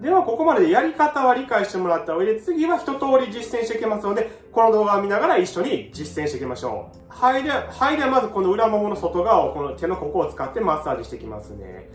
では、ここまででやり方は理解してもらった上で、次は一通り実践していきますので、この動画を見ながら一緒に実践していきましょう。はい。では、はい。では、まずこの裏ももの外側を、この手のここを使ってマッサージしていきますね。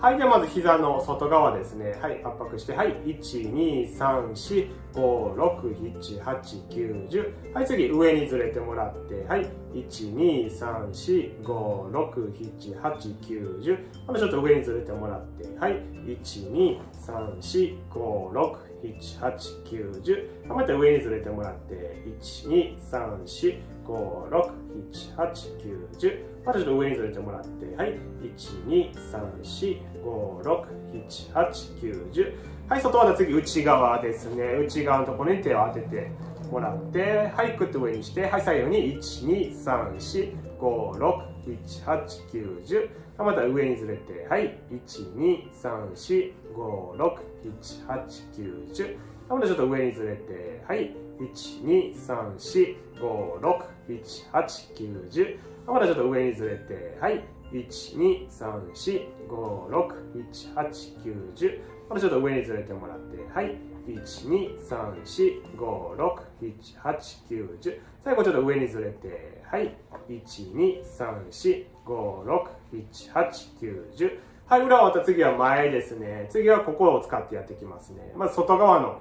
はい。では、まず膝の外側ですね。はい。圧迫して、はい。1、2、3、4、5、6、7、8、9、10。はい。次、上にずれてもらって、はい。1、2、3、4、5、6、7、8、9、10。またちょっと上にずれてもらって、はい。1、2、3、4、5、6、7、8、9、10。また上にずれてもらって、1、2、3、4、5、6、7、8、9、10。またちょっと上にずれてもらって、はい。1、2、3、4、5、6、7、8、9、10。はい、外は次内側ですね。内側のところに手を当ててもらって、はい、くっと上にして、はい、左右に1、2、3、4、5、6、7、8、9、10。また上にずれて、はい、1、2、3、4、5、6、7、8、9、10。またちょっと上にずれて、はい、1、2、3、4、5、6、7、8、9、10。またちょっと上にずれて、はい、1,2,3,4,5,6,7,8,9,10またちょっと上にずれてもらって、はい。1,2,3,4,5,6,7,8,9,10最後ちょっと上にずれて、はい。1,2,3,4,5,6,7,8,9,10はい、裏終わった次は前ですね。次はここを使ってやっていきますね。まず外側の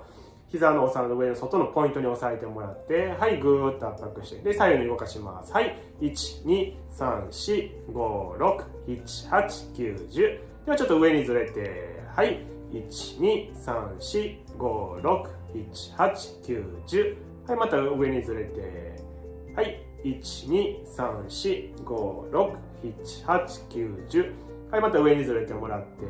膝のお皿の上の外のポイントに押さえてもらって、はい、ぐーっと圧迫して、で、左右に動かします。はい、1、2、3、4、5、6、7、8、9、10。ではちょっと上にずれて、はい、1、2、3、4、5、6、7、8、9、10。はい、また上にずれて、はい、1、2、3、4、5、6、7、8、9、10。はい、また上にずれてもらって、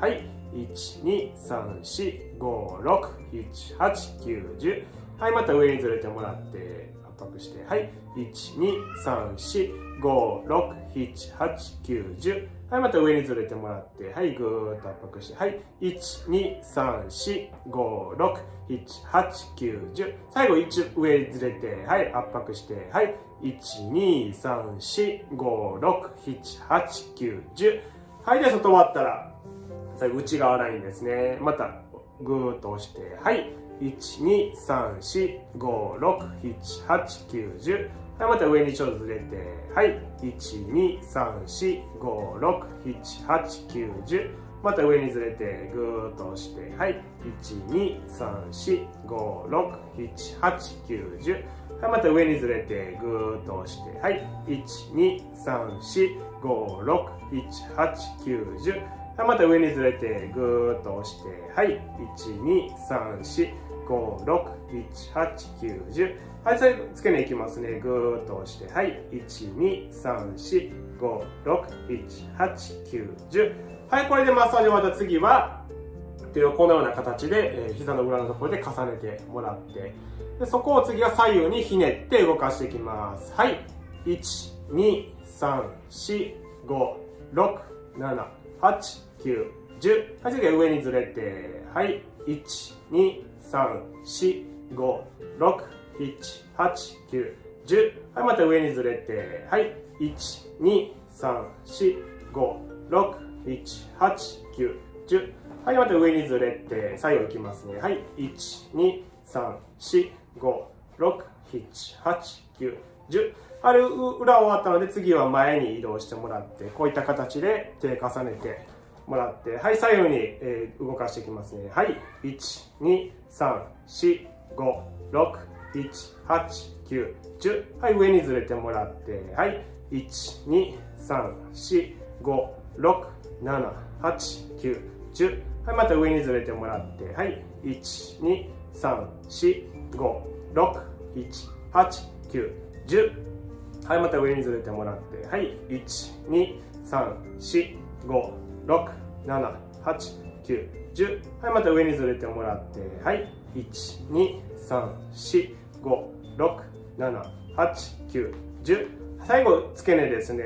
はい、1,2,3,4,5,6,7,8,9,10はい、また上にずれてもらって。圧迫して、はい、1,2,3,4,5,6,7,8,9,10はい、また上にずれてもらって、はい、ぐーっと圧迫して、はい、1,2,3,4,5,6,7,8,9,10最後1上にずれて、はい、圧迫して、はい、1,2,3,4,5,6,7,8,9,10はい、で、外終わったら、内側ラインですね。また、ぐーっと押して、はい。1、2、3、4、5、6、7、8、9、10。はい、また上にちょっとずれて、はい。1、2、3、4、5、6、7、8、9、10。また上にずれて、ぐーっと押して、はい。1、2、3、4、5、6、7、8、9、10。はい、また上にずれて、ぐーっと押して、はい。1、2、3、4、5、6、7、8、9、10。はい、また上にずれてぐーっと押して、はい、1、2、3、4、5、6、7、8、9、10。はい、最後、付け根いきますね。ぐーっと押して、はい、1、2、3、4、5、6、7、8、9、10。はい、これでマッサージ終わった次は、手をこのような形で、えー、膝の裏のところで重ねてもらって、でそこを次は左右にひねって動かしていきます。はい。1、2、3、4、5、6、7、8、9、10。はい、次は上にずれて、はい、1、2、3、4、5、6、7、8、9、10。はい、また上にずれて、はい、1、2、3、4、5、6、7、8、9、10。はい、また上にずれて、左右いきますね。はい、1、2、3、4、5、6、7、8、9、10。あれ、裏終わったので次は前に移動してもらって、こういった形で手重ねて、もらって、はい、左右に、えー、動かしていきますね。はい、1、2、3、4、5、6、7、8、9、10。はい、上にずれてもらって、はい、1、2、3、4、5、6、7、8、9、10。はい、また上にずれてもらって、はい、1、2、3、4、5、6、7、8、9、10。はい、また上にずれてもらって、はい、1、2、3、4、5、6、7、8、9、10。はい、また上にずれてもらって、はい。1、2、3、4、5、6、7、8、9、10。最後、付け根ですね。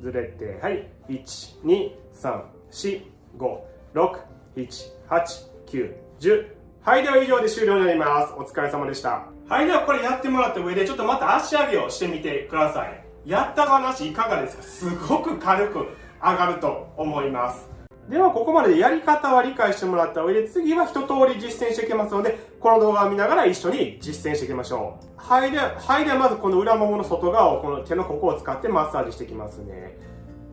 ずれて、はい。1、2、3、4、5、6、7、8、9、10。はい、では以上で終了になります。お疲れ様でした。はい、ではこれやってもらった上で、ちょっとまた足上げをしてみてください。やった話いかがですか？すごく軽く上がると思います。では、ここまでやり方は理解してもらった上で、次は一通り実践していきますので、この動画を見ながら一緒に実践していきましょう。はい。で、はい。では、まずこの裏ももの外側をこの手のここを使ってマッサージしていきますね。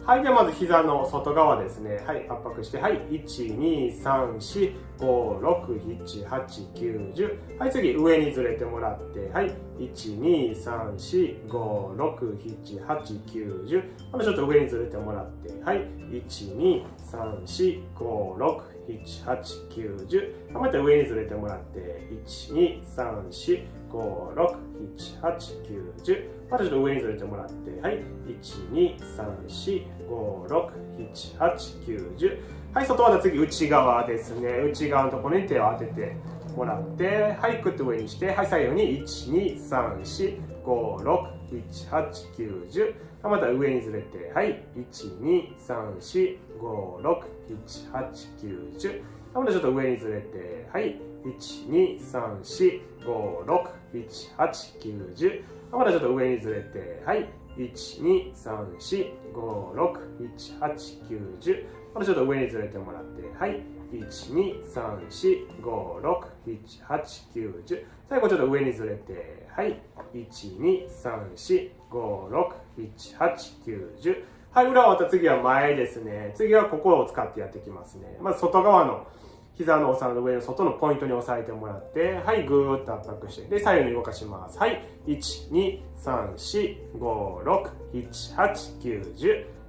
はい。では、まず膝の外側ですね。はい。圧迫して、はい。1、2、3、4、5、6、7、8、9、10。はい。次、上にずれてもらって、はい。1、2、3、4、5、6、7、8、9、10。またちょっと上にずれてもらって、はい。1、2、3、4、5、6、7、8、9、10。また上にずれてもらって、1、2、3、4、5、6、7、8、9、10。またちょっと上にずれてもらって、はい。1、2、3、4、5、6、7、8、9、10。はい、外は次、内側ですね。内側のところに手を当ててもらって、はい、くっと上にして、はい、左右に1、2、3、4、5、6、7、8、9、10。また上にずれて、はい、1、2、3、4、5、6、7、8、9、10。またちょっと上にずれて、はい、1、2、3、4、5、6、7、8、9、10。またちょっと上にずれて、はい、1、2、3、4、5、6、7、8、9、10。またちょっと上にずれてもらって、はい、1、2、3、4、5、6、7、8、9、10。最後ちょっと上にずれて、はい、1、2、3、4、5、6、7、8、9、10。はい、裏終わった次は前ですね。次はここを使ってやっていきますね。まず外側の膝のお皿の上の外のポイントに押さえてもらって、はい、ぐーっと圧迫して、で、左右に動かします。はい、1、2、3、4、5、6、7、8、9、10。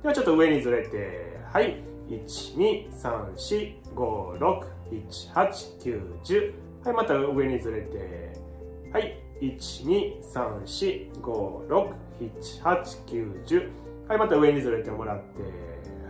ではちょっと上にずれて、はい、1、2、3、4、5、6、7、8、9、10。はい、また上にずれて、はい、1、2、3、4、5、6、7、8、9、10。はい、また上にずれてもらって、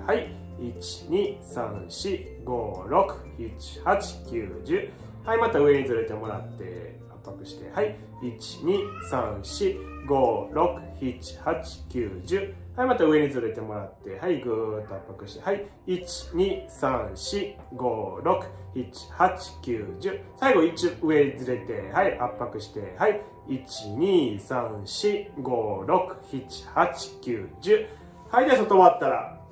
はい、12345678910はいまた上にずれてもらって。圧迫して。はい12345678910はいまた上にずれてもらってはいぐーっと圧迫してはい12345678910最後1上にずれてはい圧迫してはい12345678910はいでは外終わったら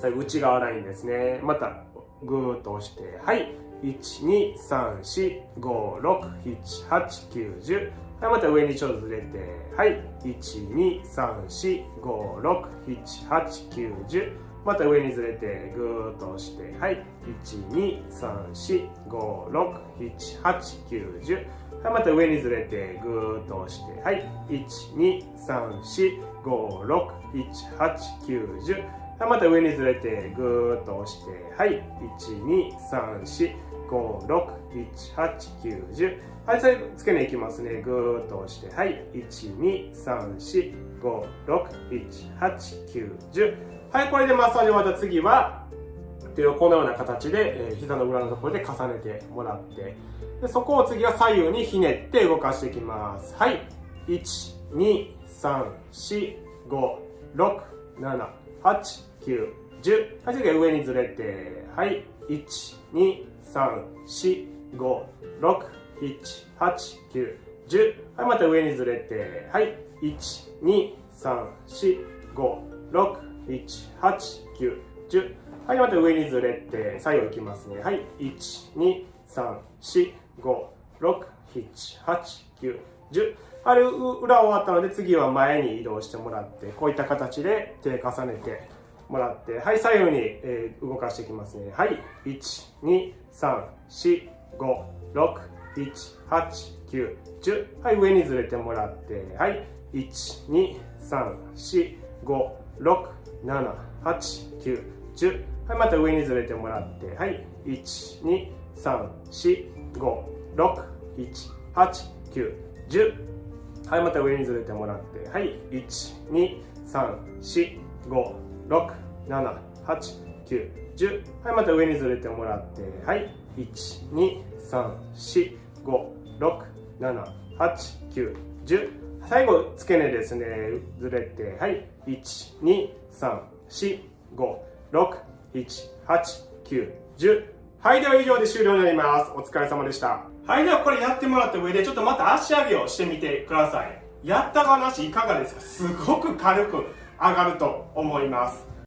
最後内側ラインですね。また、ぐーっと押して、はい。1、2、3、4、5、6、7、8、9、10。はい、また上にちょっとずれて、はい。1、2、3、4、5、6、7、8、9、10。また上にずれて、ぐーっと押して、はい。1、2、3、4、5、6、7、8、9、10。はい、また上にずれて、ぐーっと押して、はい。1、2、3、4、5、6、7、8、9、10。はい、また上にずれてぐーっと押して、はい、1、2、3、4、5、6、7、8、9、10。はい、最後、付け根いきますね。ぐーっと押して、はい、1、2、3、4、5、6、7、8、9、10。はい、これでマッサージ終わった次は、手をこのような形で、えー、膝の裏のところで重ねてもらって、でそこを次は左右にひねって動かしていきます。はい、1、2、3、4、5、6、7、8、9、10。はい、次は上にずれて、はい、1、2、3、4、5、6、7、8、9、10。はい、また上にずれて、はい、1、2、3、4、5、6、7、8、9、10。はい、また上にずれて、左右いきますね。はい、1、2、3、4、5、6、7、8、9、10。あれ、裏終わったので次は前に移動してもらって、こういった形で手重ねて、もらって、はい、左右に、えー、動かしていきますね。はい、1、2、3、4、5、6、7、8、9、10。はい、上にずれてもらって、はい、1、2、3、4、5、6、7、8、9、10。はい、また上にずれてもらって、はい、1、2、3、4、5、6、7、8、9、10。はい、また上にずれてもらって、はい、1、2、3、4、5、6、7、8、9、10。はい、また上にずれてもらって、はい。1、2、3、4、5、6、7、8、9、10。最後、付け根ですね。ずれて、はい。1、2、3、4、5、6、7、8、9、10。はい、では以上で終了になります。お疲れ様でした。はい、ではこれやってもらった上で、ちょっとまた足上げをしてみてください。やった話いかがですか？すごく軽く上がると思います。